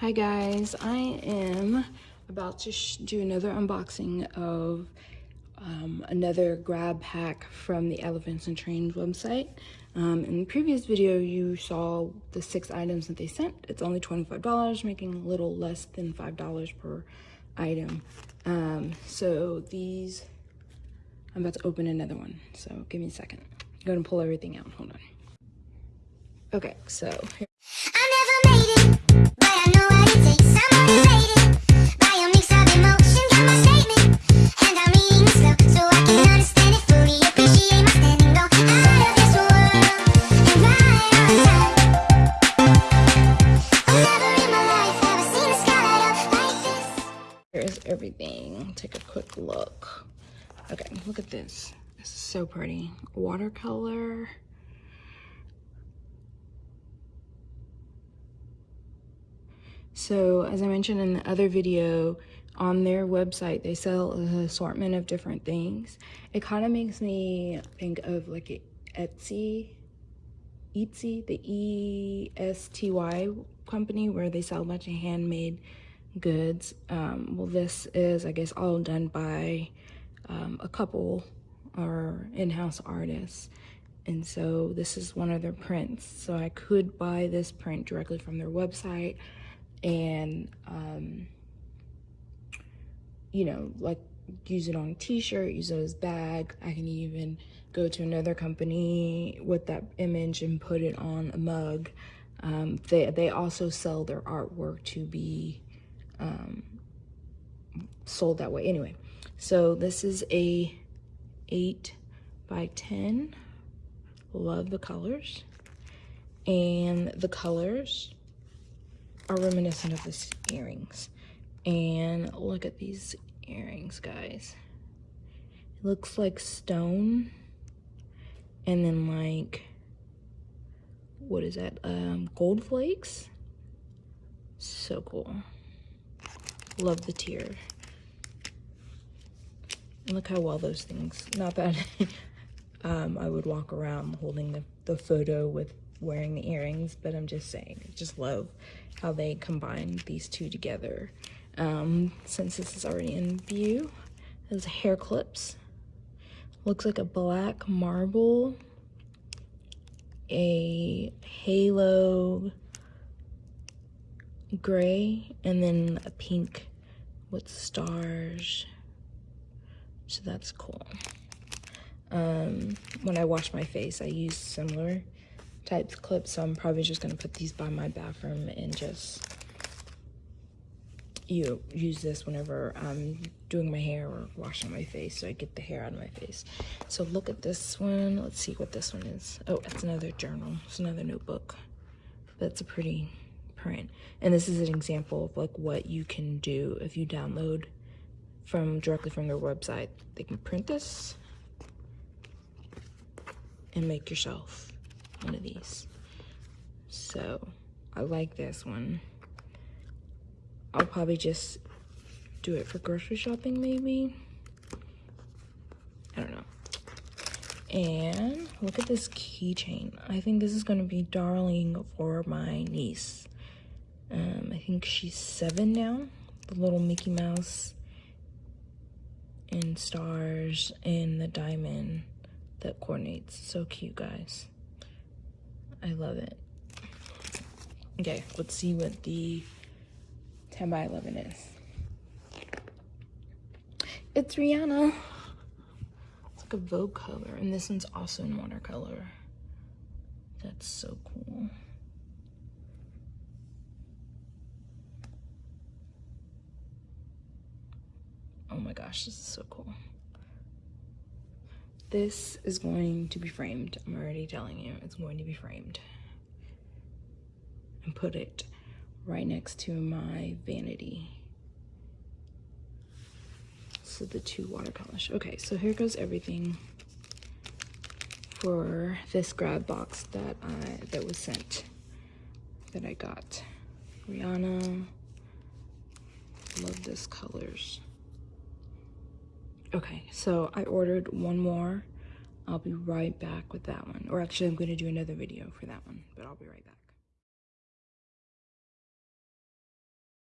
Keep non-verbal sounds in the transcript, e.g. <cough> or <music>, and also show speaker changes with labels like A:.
A: Hi guys, I am about to do another unboxing of um, another grab pack from the Elephants and Trains website. Um, in the previous video, you saw the six items that they sent. It's only $25, making a little less than $5 per item. Um, so these, I'm about to open another one. So give me a second. I'm gonna pull everything out, hold on. Okay, so everything. Take a quick look. Okay, look at this. This is so pretty. Watercolor. So as I mentioned in the other video, on their website, they sell an assortment of different things. It kind of makes me think of like Etsy, Etsy, the E-S-T-Y company where they sell a bunch of handmade goods. Um, well, this is, I guess, all done by um, a couple or in-house artists. And so this is one of their prints. So I could buy this print directly from their website and um, you know like use it on a t-shirt use it as bag i can even go to another company with that image and put it on a mug um, they they also sell their artwork to be um, sold that way anyway so this is a 8 by 10 love the colors and the colors are reminiscent of the earrings. And look at these earrings, guys. It looks like stone. And then like, what is that? Um, gold flakes. So cool. Love the tear. And look how well those things, not bad. <laughs> um, I would walk around holding the, the photo with wearing the earrings, but I'm just saying, just love how they combine these two together. Um, since this is already in view, there's hair clips. Looks like a black marble, a halo gray, and then a pink with stars. So that's cool. Um, when I wash my face, I use similar type clips so i'm probably just going to put these by my bathroom and just you use this whenever i'm doing my hair or washing my face so i get the hair out of my face. So look at this one. Let's see what this one is. Oh it's another journal. It's another notebook. That's a pretty print and this is an example of like what you can do if you download from directly from their website they can print this and make yourself one of these. So I like this one. I'll probably just do it for grocery shopping maybe. I don't know. And look at this keychain. I think this is going to be darling for my niece. Um, I think she's seven now. The little Mickey Mouse and stars and the diamond that coordinates. So cute, guys. I love it. Okay, let's see what the 10 by 11 is. It's Rihanna. It's like a Vogue color, and this one's also in watercolor. That's so cool. My gosh, this is so cool. This is going to be framed. I'm already telling you, it's going to be framed. And put it right next to my vanity. So the two watercolors. Okay, so here goes everything for this grab box that I that was sent that I got. Rihanna. Love this colors. Okay, so I ordered one more. I'll be right back with that one. Or actually, I'm going to do another video for that one, but I'll be right back.